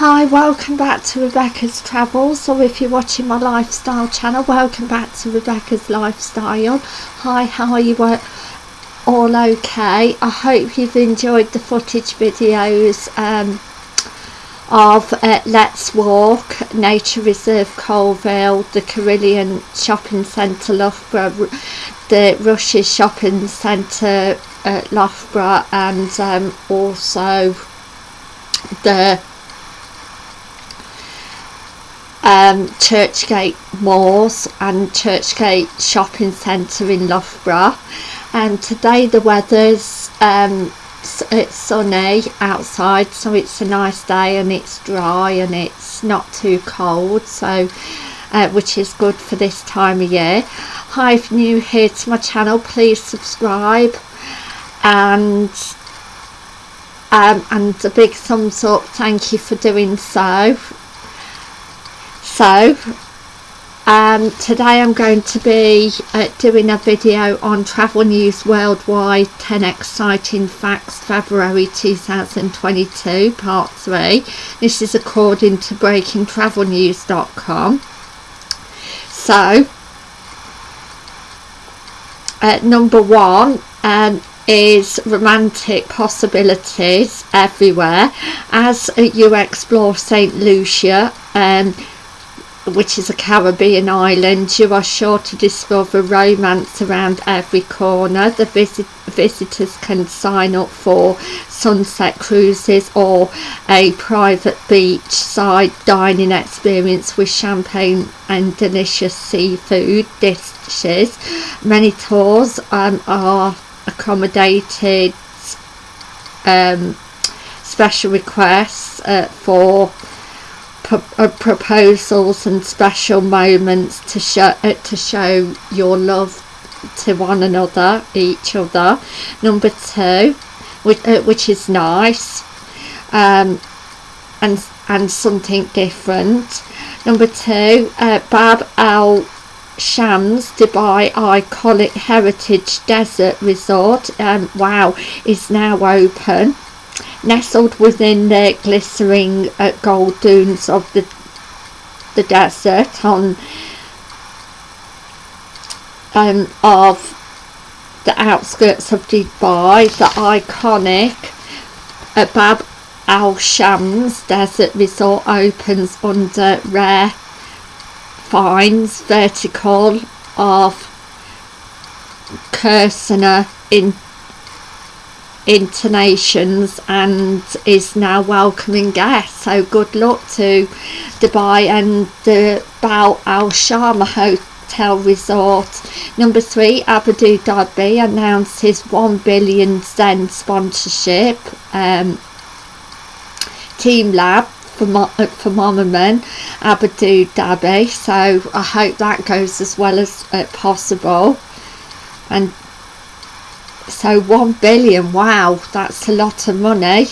Hi, welcome back to Rebecca's Travels, or if you're watching my lifestyle channel, welcome back to Rebecca's Lifestyle. Hi, how are you all okay? I hope you've enjoyed the footage videos um, of uh, Let's Walk, Nature Reserve Coalville, the Carillon Shopping Centre Loughborough, the Rushes Shopping Centre at Loughborough and um, also the um, Churchgate Moors and Churchgate Shopping Centre in Loughborough. And today the weather's um, it's sunny outside so it's a nice day and it's dry and it's not too cold so uh, which is good for this time of year. Hi if new here to my channel please subscribe and um, and a big thumbs up. Thank you for doing so so um, today I'm going to be uh, doing a video on travel news worldwide 10 exciting facts February 2022 part 3 this is according to breakingtravelnews.com so uh, number one um, is romantic possibilities everywhere. As you explore St Lucia um, which is a Caribbean island, you are sure to discover romance around every corner. The visit visitors can sign up for sunset cruises or a private beachside dining experience with champagne and delicious seafood dishes. Many tours um, are accommodated um, special requests uh, for proposals and special moments to show uh, to show your love to one another each other. Number two which, uh, which is nice um, and and something different. Number two uh, Bab Al Shams Dubai iconic heritage desert resort um, wow is now open nestled within the glittering uh, gold dunes of the the desert on um, of the outskirts of Dubai, the iconic Bab Al Shams Desert Resort opens under rare finds vertical of Kursana in intonations and is now welcoming guests. So good luck to Dubai and the Bab Al Shams Hotel Resort. Number three Abu Dhabi announced his 1 billion Zen sponsorship um, Team Lab for, for Monument Abu Dhabi. So I hope that goes as well as uh, possible. And so 1 billion wow that's a lot of money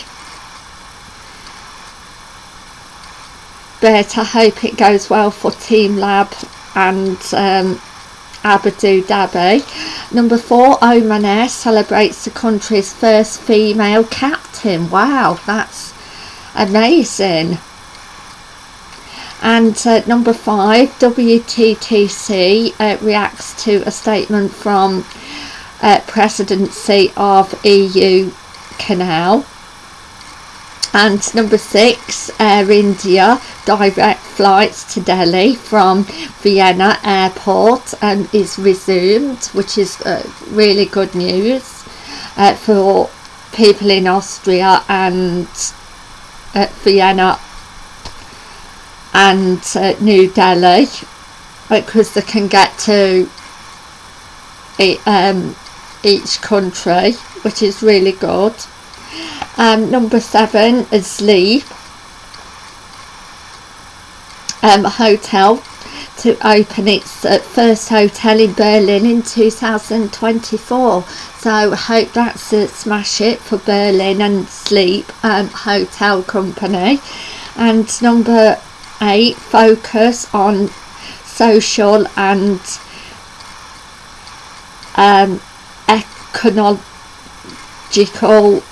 but I hope it goes well for Team Lab and um, Abu Dhabi. Number four, Oman Air celebrates the country's first female captain. Wow, that's amazing. And uh, number five, WTTC uh, reacts to a statement from uh, presidency of EU Council. And number six, Air India direct flights to Delhi from Vienna Airport and is resumed, which is uh, really good news uh, for people in Austria and uh, Vienna and uh, New Delhi because they can get to um, each country which is really good. Um, number seven is sleep um, hotel to open its uh, first hotel in Berlin in 2024 so I hope that's a smash it for Berlin and Sleep um, Hotel Company. And number eight focus on social and um, ecological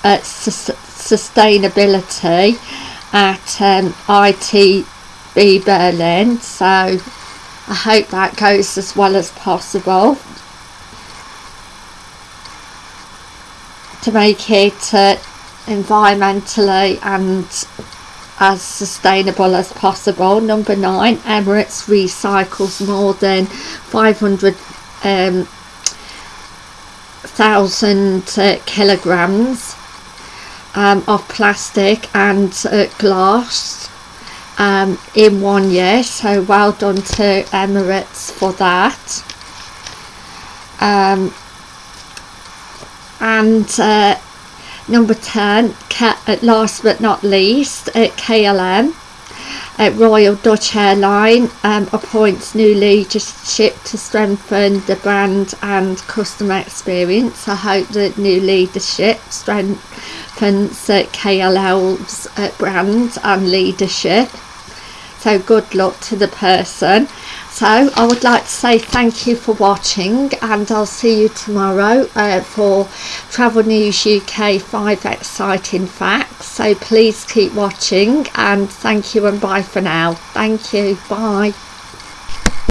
uh, su sustainability at um, ITB Berlin so I hope that goes as well as possible to make it uh, environmentally and as sustainable as possible. Number nine, Emirates recycles more than 500 um, thousand uh, kilograms um, of plastic and uh, glass um, in one year. So well done to Emirates for that. Um, and uh, number 10 last but not least at KLM at Royal Dutch Airline um, appoints new leadership to strengthen the brand and customer experience. I hope that new leadership strengthens uh, KLM's uh, brand and leadership. So good luck to the person. So I would like to say thank you for watching and I'll see you tomorrow uh, for Travel News UK 5 exciting facts. So please keep watching and thank you and bye for now. Thank you. Bye.